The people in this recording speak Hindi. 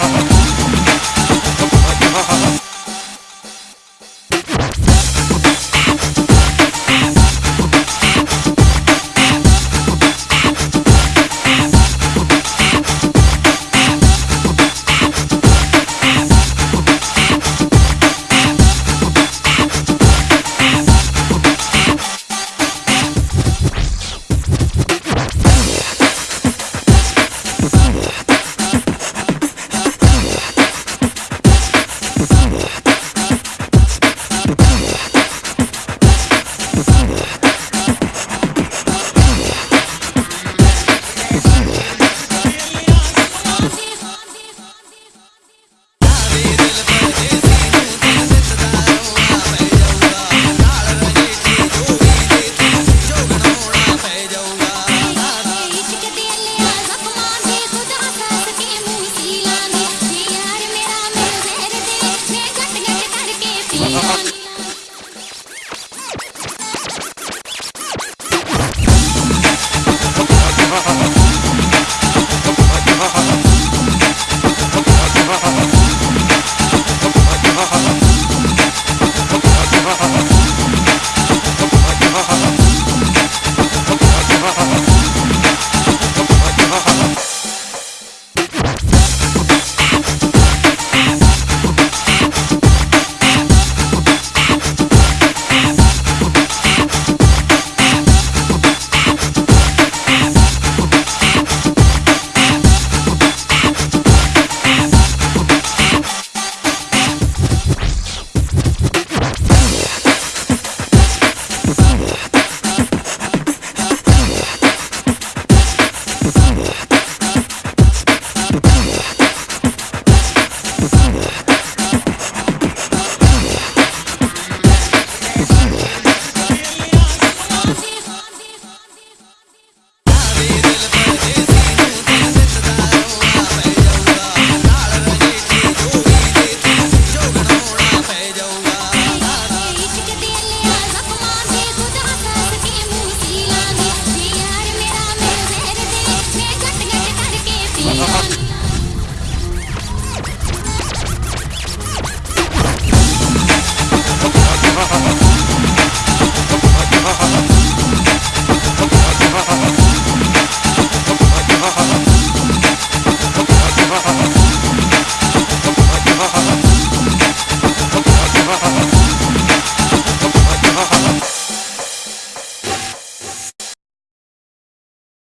Oh. Ha ha ha!